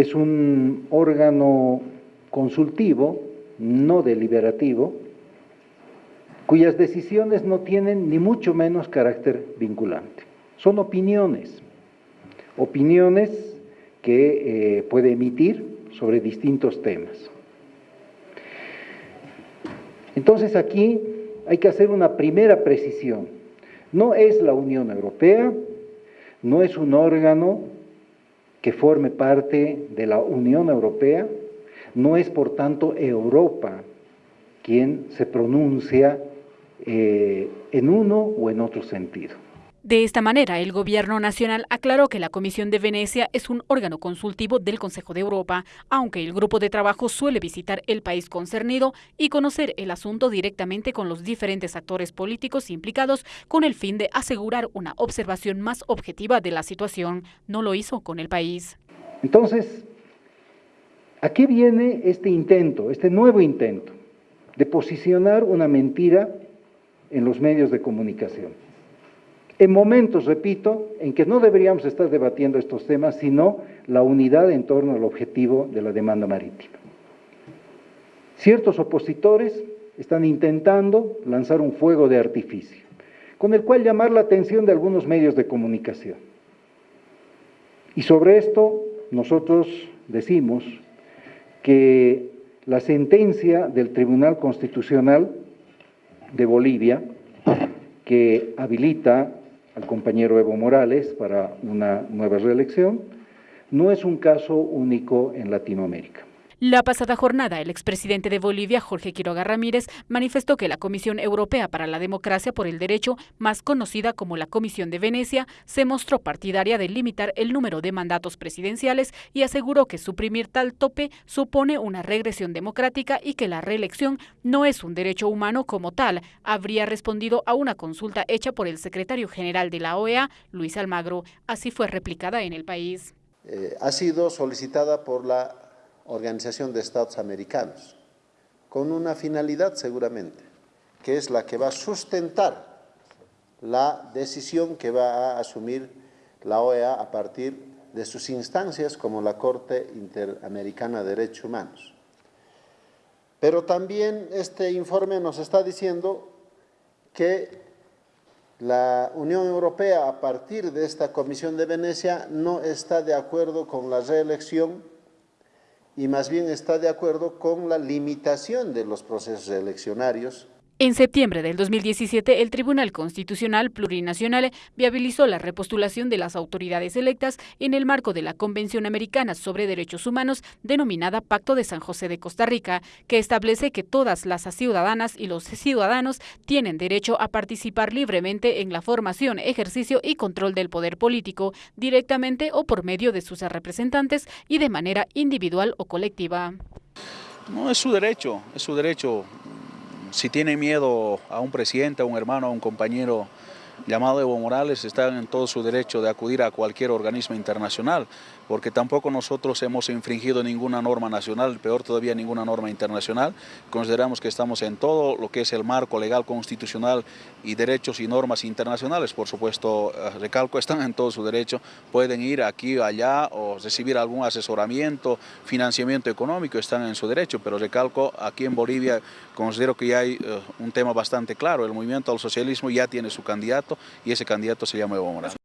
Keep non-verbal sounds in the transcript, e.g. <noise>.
es un órgano consultivo, no deliberativo, cuyas decisiones no tienen ni mucho menos carácter vinculante. Son opiniones, opiniones que eh, puede emitir sobre distintos temas. Entonces aquí hay que hacer una primera precisión. No es la Unión Europea, no es un órgano que forme parte de la Unión Europea, no es por tanto Europa quien se pronuncia eh, en uno o en otro sentido. De esta manera, el Gobierno Nacional aclaró que la Comisión de Venecia es un órgano consultivo del Consejo de Europa, aunque el grupo de trabajo suele visitar el país concernido y conocer el asunto directamente con los diferentes actores políticos implicados con el fin de asegurar una observación más objetiva de la situación. No lo hizo con el país. Entonces, ¿a qué viene este intento, este nuevo intento de posicionar una mentira en los medios de comunicación? En momentos, repito, en que no deberíamos estar debatiendo estos temas, sino la unidad en torno al objetivo de la demanda marítima. Ciertos opositores están intentando lanzar un fuego de artificio, con el cual llamar la atención de algunos medios de comunicación. Y sobre esto nosotros decimos que la sentencia del Tribunal Constitucional de Bolivia, que habilita al compañero Evo Morales para una nueva reelección, no es un caso único en Latinoamérica. La pasada jornada, el expresidente de Bolivia, Jorge Quiroga Ramírez, manifestó que la Comisión Europea para la Democracia por el Derecho, más conocida como la Comisión de Venecia, se mostró partidaria de limitar el número de mandatos presidenciales y aseguró que suprimir tal tope supone una regresión democrática y que la reelección no es un derecho humano como tal, habría respondido a una consulta hecha por el secretario general de la OEA, Luis Almagro. Así fue replicada en el país. Eh, ha sido solicitada por la Organización de Estados Americanos, con una finalidad seguramente, que es la que va a sustentar la decisión que va a asumir la OEA a partir de sus instancias como la Corte Interamericana de Derechos Humanos. Pero también este informe nos está diciendo que la Unión Europea, a partir de esta Comisión de Venecia, no está de acuerdo con la reelección y más bien está de acuerdo con la limitación de los procesos eleccionarios en septiembre del 2017, el Tribunal Constitucional Plurinacional viabilizó la repostulación de las autoridades electas en el marco de la Convención Americana sobre Derechos Humanos, denominada Pacto de San José de Costa Rica, que establece que todas las ciudadanas y los ciudadanos tienen derecho a participar libremente en la formación, ejercicio y control del poder político, directamente o por medio de sus representantes y de manera individual o colectiva. No, es su derecho, es su derecho si tiene miedo a un presidente, a un hermano, a un compañero llamado Evo Morales, están en todo su derecho de acudir a cualquier organismo internacional porque tampoco nosotros hemos infringido ninguna norma nacional, peor todavía ninguna norma internacional. Consideramos que estamos en todo lo que es el marco legal constitucional y derechos y normas internacionales. Por supuesto, eh, recalco, <laughs> están en todo su derecho, pueden ir aquí o allá o recibir algún asesoramiento, financiamiento económico, están en su derecho, pero recalco, aquí en Bolivia considero que ya hay eh, un tema bastante claro, el movimiento al socialismo ya tiene su y ese candidato se llama Evo Morales.